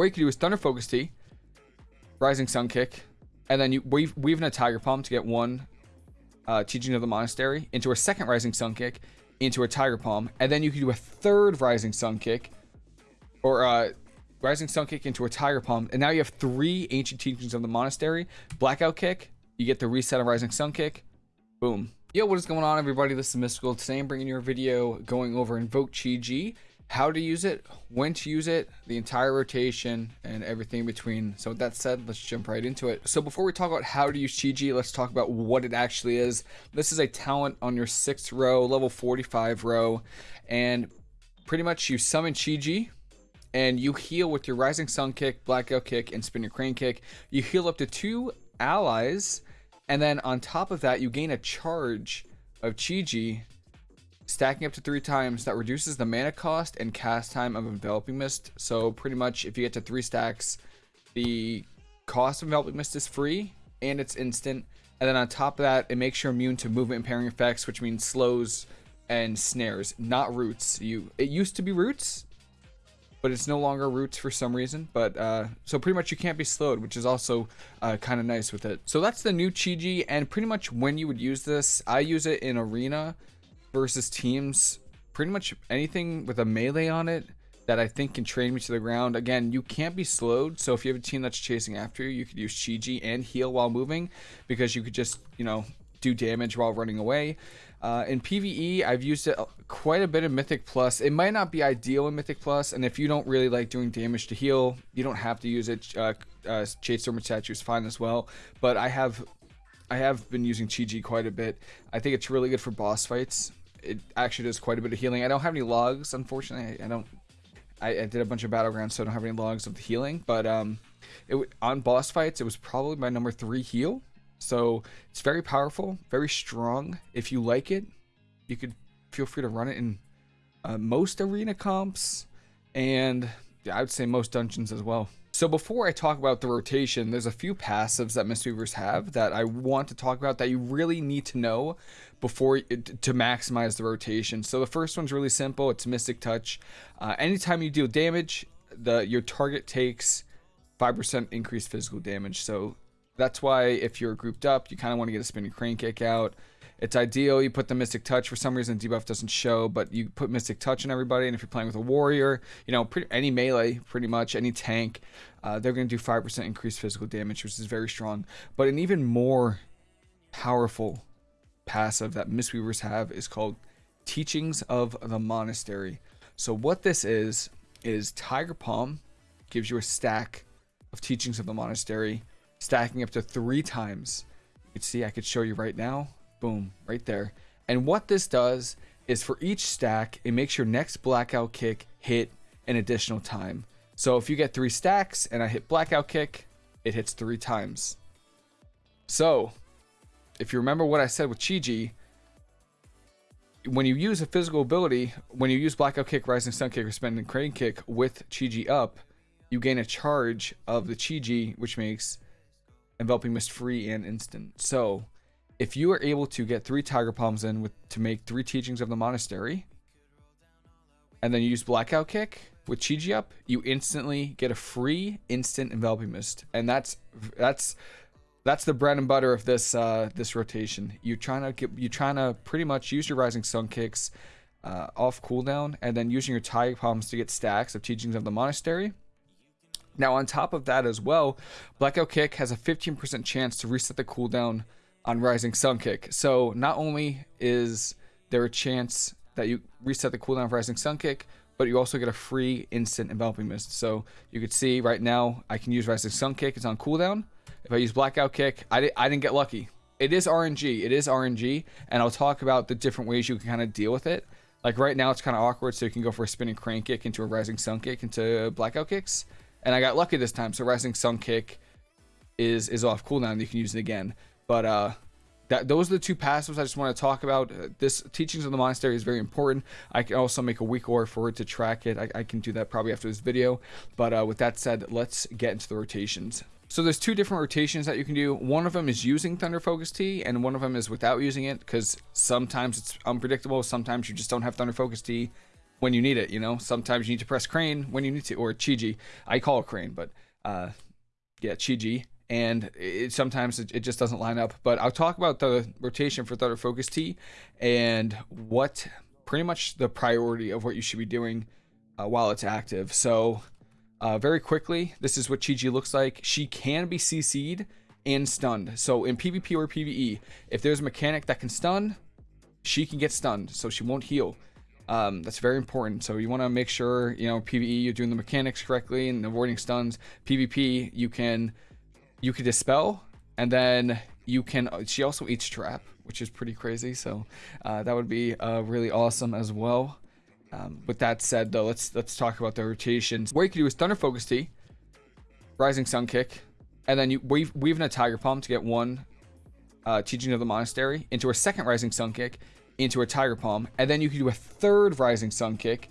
what you can do is Thunder Focus Tea, Rising Sun Kick, and then you weave, weave in a Tiger Palm to get one uh, Teaching of the Monastery into a second Rising Sun Kick, into a Tiger Palm, and then you can do a third Rising Sun Kick, or uh, Rising Sun Kick into a Tiger Palm, and now you have three Ancient Teachings of the Monastery. Blackout Kick, you get the reset of Rising Sun Kick, boom. Yo, what is going on everybody? This is Mystical. Today I'm bringing you a video going over Invoke Chi Ji, how to use it, when to use it, the entire rotation, and everything in between. So with that said, let's jump right into it. So before we talk about how to use Chi Ji, let's talk about what it actually is. This is a talent on your 6th row, level 45 row, and pretty much you summon Chi Ji, and you heal with your Rising Sun Kick, Blackout Kick, and Spinning Crane Kick. You heal up to two allies, and then on top of that, you gain a charge of Chi Ji stacking up to three times that reduces the mana cost and cast time of enveloping mist. So pretty much if you get to three stacks the cost of enveloping mist is free and it's instant. And then on top of that it makes you immune to movement impairing effects which means slows and snares not roots. You it used to be roots but it's no longer roots for some reason. But uh, so pretty much you can't be slowed which is also uh, kind of nice with it. So that's the new Chi Ji and pretty much when you would use this I use it in arena versus teams, pretty much anything with a melee on it that I think can train me to the ground. Again, you can't be slowed, so if you have a team that's chasing after you, you could use Chi Ji and heal while moving because you could just, you know, do damage while running away. Uh, in PvE, I've used it quite a bit in Mythic Plus. It might not be ideal in Mythic Plus, and if you don't really like doing damage to heal, you don't have to use it. Uh, uh, Shade Storm Statue is fine as well, but I have I have been using Chi Ji quite a bit. I think it's really good for boss fights it actually does quite a bit of healing. I don't have any logs, unfortunately. I, I don't. I, I, did a bunch of battlegrounds, so I don't have any logs of the healing. But um, it on boss fights, it was probably my number three heal. So it's very powerful, very strong. If you like it, you could feel free to run it in uh, most arena comps, and I would say most dungeons as well. So before I talk about the rotation, there's a few passives that Mistweavers have that I want to talk about that you really need to know before to maximize the rotation. So the first one's really simple. It's Mystic Touch. Uh, anytime you deal damage, the your target takes 5% increased physical damage. So that's why if you're grouped up, you kind of want to get a spinning crane kick out. It's ideal. You put the Mystic Touch. For some reason, debuff doesn't show, but you put Mystic Touch on everybody. And if you're playing with a warrior, you know, pretty, any melee, pretty much any tank, uh, they're going to do 5% increased physical damage, which is very strong. But an even more powerful passive that Mistweavers have is called Teachings of the Monastery. So what this is, is Tiger Palm gives you a stack of Teachings of the Monastery, stacking up to three times. You can see I could show you right now. Boom, right there. And what this does is for each stack, it makes your next blackout kick hit an additional time. So if you get three stacks and I hit blackout kick, it hits three times. So if you remember what I said with Chi Ji, when you use a physical ability, when you use blackout kick, rising sun kick, or spinning crane kick with Chi Ji up, you gain a charge of the Chi Ji, which makes enveloping mist free and instant. So if you are able to get three tiger palms in with to make three teachings of the monastery, and then you use blackout kick with Chi up, you instantly get a free instant enveloping mist, and that's that's that's the bread and butter of this uh, this rotation. You're trying to get you trying to pretty much use your rising sun kicks uh, off cooldown, and then using your tiger palms to get stacks of teachings of the monastery. Now on top of that as well, blackout kick has a 15% chance to reset the cooldown on Rising Sun Kick. So not only is there a chance that you reset the cooldown of Rising Sun Kick, but you also get a free instant enveloping mist. So you can see right now I can use Rising Sun Kick. It's on cooldown. If I use Blackout Kick, I, di I didn't get lucky. It is RNG. It is RNG, and I'll talk about the different ways you can kind of deal with it. Like right now, it's kind of awkward, so you can go for a spinning crane kick into a rising sun kick into blackout kicks. And I got lucky this time, so rising sun kick is is off cooldown. You can use it again. But uh, that those are the two passives I just want to talk about. Uh, this teachings of the monastery is very important. I can also make a weak aura for it to track it. I, I, can do that probably after this video. But uh, with that said, let's get into the rotations. So there's two different rotations that you can do. One of them is using Thunder Focus Tea, and one of them is without using it, because sometimes it's unpredictable. Sometimes you just don't have Thunder Focus Tea when you need it. You know, sometimes you need to press crane when you need to, or Chi Chiji. I call crane, but uh, yeah, Chiji. And it, sometimes it, it just doesn't line up. But I'll talk about the rotation for Thunder Focus Tea and what pretty much the priority of what you should be doing uh, while it's active. So, uh, very quickly, this is what Chiji looks like. She can be CC'd and stunned. So in PvP or PvE, if there's a mechanic that can stun, she can get stunned, so she won't heal. Um, that's very important. So you want to make sure, you know, PvE you're doing the mechanics correctly and avoiding stuns. PvP you can you can dispel, and then you can. She also eats trap, which is pretty crazy. So uh, that would be uh, really awesome as well. Um, with that said, though, let's let's talk about the rotations. What you can do is Thunder Focus Tea, Rising Sun Kick, and then you weave, weave in a Tiger Palm to get one uh, Teaching of the Monastery into a second Rising Sun Kick, into a Tiger Palm, and then you can do a third Rising Sun Kick,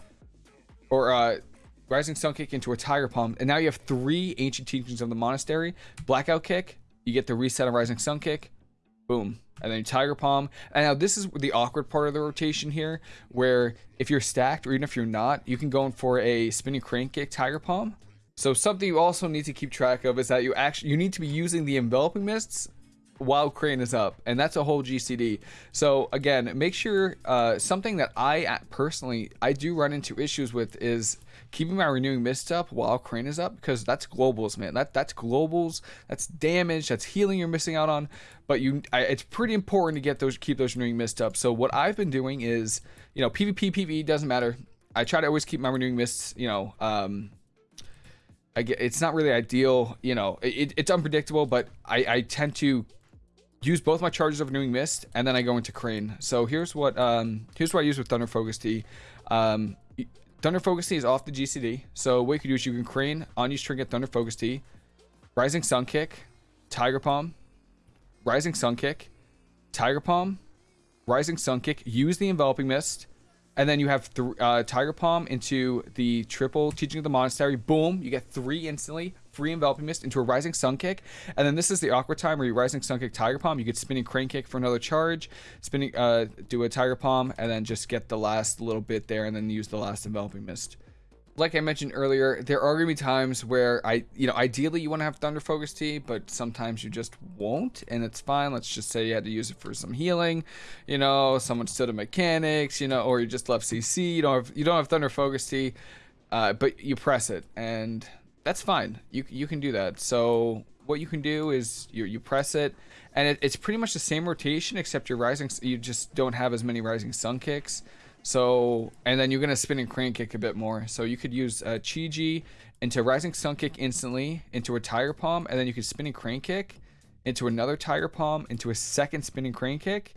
or uh, Rising Sun Kick into a Tiger Palm, and now you have three Ancient Teachings of the Monastery. Blackout Kick, you get the reset of Rising Sun Kick, boom, and then Tiger Palm. And now this is the awkward part of the rotation here, where if you're stacked or even if you're not, you can go in for a Spinning Crane Kick Tiger Palm. So something you also need to keep track of is that you actually you need to be using the enveloping mists while crane is up and that's a whole gcd so again make sure uh, something that i personally i do run into issues with is keeping my renewing mist up while crane is up because that's globals man. That that's globals. That's damage. That's healing you're missing out on. But you I, it's pretty important to get those keep those renewing mist up. So what i've been doing is you know pvp pve doesn't matter. I try to always keep my renewing mists you know um I get, it's not really ideal, you know. It, it's unpredictable, but I, I tend to use both my charges of renewing mist and then I go into crane. So here's what um here's what I use with Thunder Focus Tea Um Thunder Focus Tea is off the GCD. So what you can do is you can crane, on unused trinket, Thunder Focus Tea Rising Sun Kick, Tiger Palm, Rising Sun Kick, Tiger Palm, Rising Sun Kick, use the enveloping mist, and then you have th- uh, Tiger Palm into the triple Teaching of the Monastery. Boom, you get three instantly. Free enveloping mist into a rising sun kick. And then this is the awkward time where you rising sun kick tiger palm. You get spinning crane kick for another charge. Spinning uh do a tiger palm and then just get the last little bit there and then use the last enveloping mist like I mentioned earlier, there are gonna be times where I, you know, ideally you want to have Thunder Focus Tea, but sometimes you just won't, and it's fine. Let's just say you had to use it for some healing, you know, someone stood in mechanics, you know, or you just left CC. You don't have you don't have Thunder Focus Tea, uh, but you press it, and that's fine. You you can do that. So what you can do is you you press it, and it, it's pretty much the same rotation except your rising. You just don't have as many rising sun kicks. So and then you're gonna spinning crane kick a bit more. So you could use uh, Chiji into rising sun kick instantly into a tiger palm, and then you could spinning crane kick into another tiger palm into a second spinning crane kick.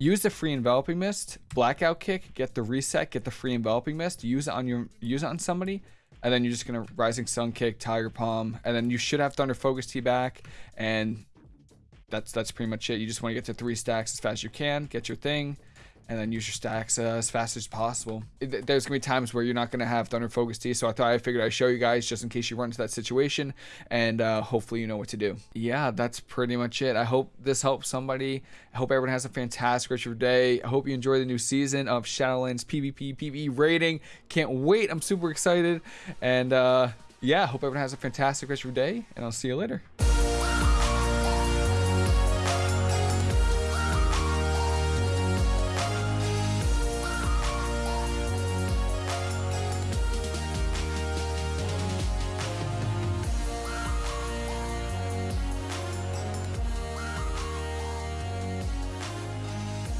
Use the free enveloping mist, blackout kick, get the reset, get the free enveloping mist, use it on your use it on somebody, and then you're just gonna rising sun kick tiger palm and then you should have thunder focus tea back and that's that's pretty much it you just want to get to three stacks as fast as you can get your thing and then use your stacks uh, as fast as possible. It, there's gonna be times where you're not gonna have Thunder Focus Tea, so I thought I figured I'd show you guys just in case you run into that situation, and uh, hopefully you know what to do. Yeah, that's pretty much it. I hope this helps somebody. I hope everyone has a fantastic rest of your day. I hope you enjoy the new season of Shadowlands PvP PvE rating. Can't wait. I'm super excited, and uh, yeah, hope everyone has a fantastic rest of your day, and I'll see you later.